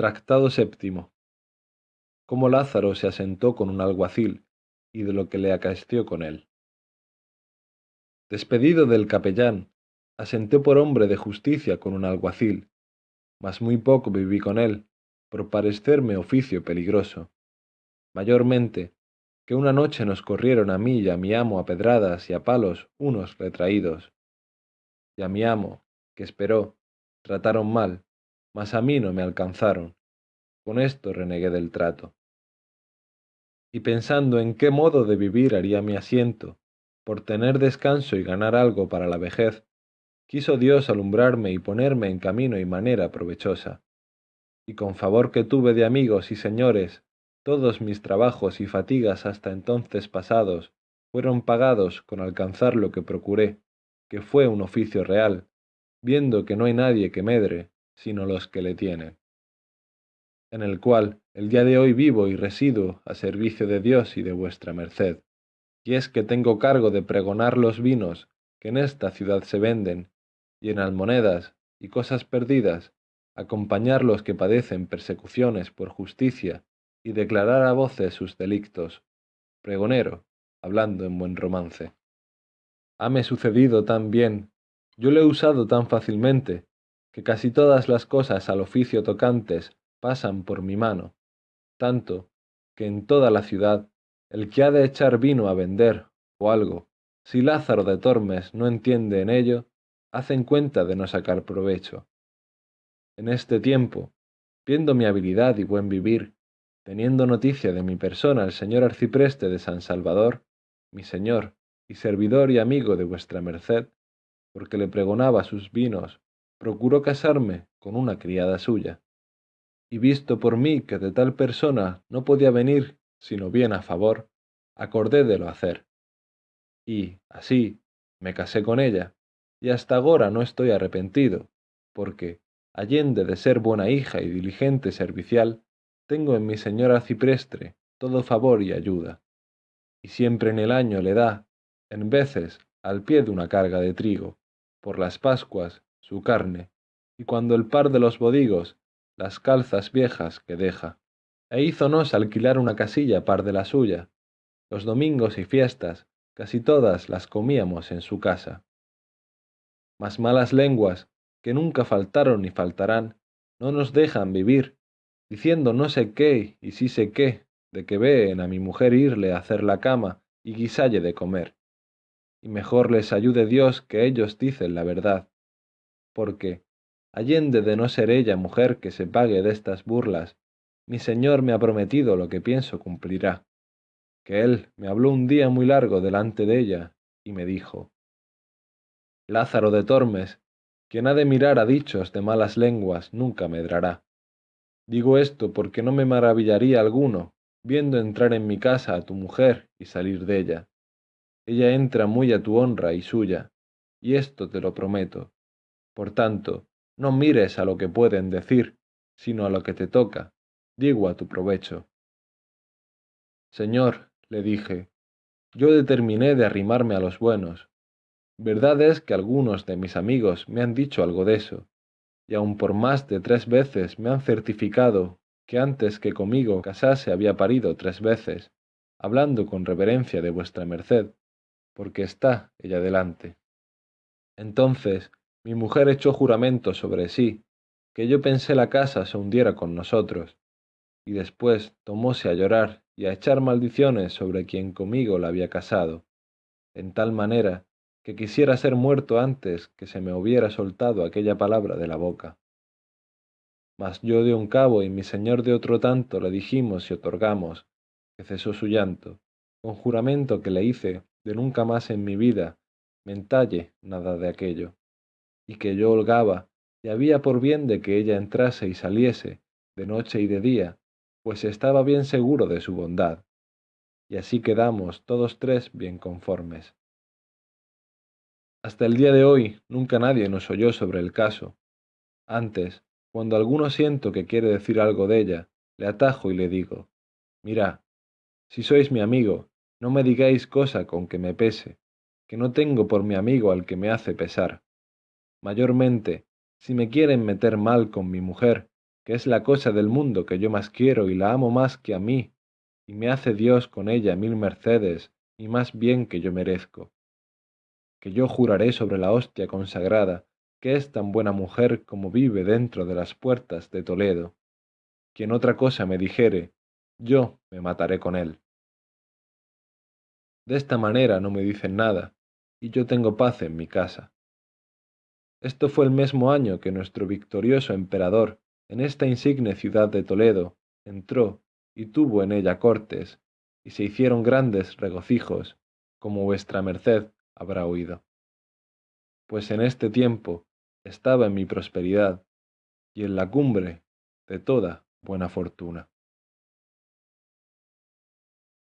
Tractado séptimo. Cómo Lázaro se asentó con un alguacil y de lo que le acaeció con él. Despedido del capellán, asenté por hombre de justicia con un alguacil, mas muy poco viví con él, por parecerme oficio peligroso. Mayormente, que una noche nos corrieron a mí y a mi amo a pedradas y a palos unos retraídos. Y a mi amo, que esperó, trataron mal, mas a mí no me alcanzaron. Con esto renegué del trato. Y pensando en qué modo de vivir haría mi asiento, por tener descanso y ganar algo para la vejez, quiso Dios alumbrarme y ponerme en camino y manera provechosa. Y con favor que tuve de amigos y señores, todos mis trabajos y fatigas hasta entonces pasados fueron pagados con alcanzar lo que procuré, que fue un oficio real, viendo que no hay nadie que medre, sino los que le tienen, en el cual el día de hoy vivo y resido a servicio de Dios y de vuestra merced, y es que tengo cargo de pregonar los vinos que en esta ciudad se venden, y en almonedas y cosas perdidas, acompañar los que padecen persecuciones por justicia y declarar a voces sus delictos. Pregonero, hablando en buen romance. Hame sucedido tan bien, yo lo he usado tan fácilmente, que casi todas las cosas al oficio tocantes pasan por mi mano, tanto que en toda la ciudad el que ha de echar vino a vender o algo, si Lázaro de Tormes no entiende en ello, hacen cuenta de no sacar provecho. En este tiempo, viendo mi habilidad y buen vivir, teniendo noticia de mi persona el señor arcipreste de San Salvador, mi señor y servidor y amigo de vuestra merced, porque le pregonaba sus vinos procuró casarme con una criada suya. Y visto por mí que de tal persona no podía venir sino bien a favor, acordé de lo hacer. Y, así, me casé con ella, y hasta agora no estoy arrepentido, porque, allende de ser buena hija y diligente servicial, tengo en mi señora ciprestre todo favor y ayuda, y siempre en el año le da, en veces, al pie de una carga de trigo, por las Pascuas su carne, y cuando el par de los bodigos, las calzas viejas que deja. E hízonos alquilar una casilla par de la suya. Los domingos y fiestas, casi todas las comíamos en su casa. Mas malas lenguas, que nunca faltaron ni faltarán, no nos dejan vivir, diciendo no sé qué y sí sé qué, de que veen a mi mujer irle a hacer la cama y guisalle de comer. Y mejor les ayude Dios que ellos dicen la verdad, porque, allende de no ser ella mujer que se pague de estas burlas, mi señor me ha prometido lo que pienso cumplirá, que él me habló un día muy largo delante de ella, y me dijo, Lázaro de Tormes, quien ha de mirar a dichos de malas lenguas nunca medrará. Digo esto porque no me maravillaría alguno, viendo entrar en mi casa a tu mujer y salir de ella. Ella entra muy a tu honra y suya, y esto te lo prometo, por tanto, no mires a lo que pueden decir, sino a lo que te toca, digo a tu provecho. Señor, le dije, yo determiné de arrimarme a los buenos. Verdad es que algunos de mis amigos me han dicho algo de eso, y aun por más de tres veces me han certificado que antes que conmigo casase había parido tres veces, hablando con reverencia de vuestra merced, porque está ella delante. Entonces mi mujer echó juramento sobre sí, que yo pensé la casa se hundiera con nosotros, y después tomóse a llorar y a echar maldiciones sobre quien conmigo la había casado, en tal manera que quisiera ser muerto antes que se me hubiera soltado aquella palabra de la boca. Mas yo de un cabo y mi señor de otro tanto le dijimos y otorgamos, que cesó su llanto, con juramento que le hice de nunca más en mi vida mentalle nada de aquello y que yo holgaba, y había por bien de que ella entrase y saliese, de noche y de día, pues estaba bien seguro de su bondad. Y así quedamos todos tres bien conformes. Hasta el día de hoy nunca nadie nos oyó sobre el caso. Antes, cuando alguno siento que quiere decir algo de ella, le atajo y le digo, mira, si sois mi amigo, no me digáis cosa con que me pese, que no tengo por mi amigo al que me hace pesar mayormente, si me quieren meter mal con mi mujer, que es la cosa del mundo que yo más quiero y la amo más que a mí, y me hace Dios con ella mil mercedes y más bien que yo merezco. Que yo juraré sobre la hostia consagrada, que es tan buena mujer como vive dentro de las puertas de Toledo. Quien otra cosa me dijere, yo me mataré con él. De esta manera no me dicen nada, y yo tengo paz en mi casa. Esto fue el mismo año que nuestro victorioso emperador, en esta insigne ciudad de Toledo, entró y tuvo en ella cortes, y se hicieron grandes regocijos, como vuestra merced habrá oído. Pues en este tiempo estaba en mi prosperidad, y en la cumbre de toda buena fortuna.